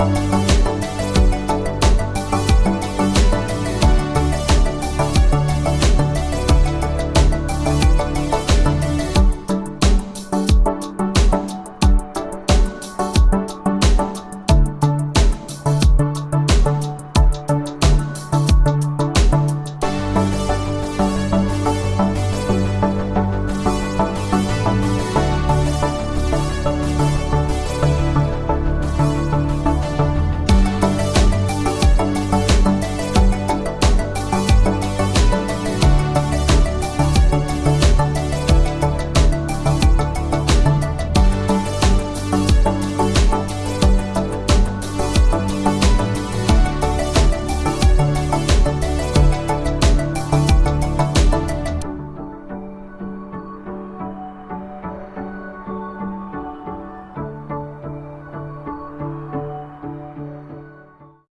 Bye.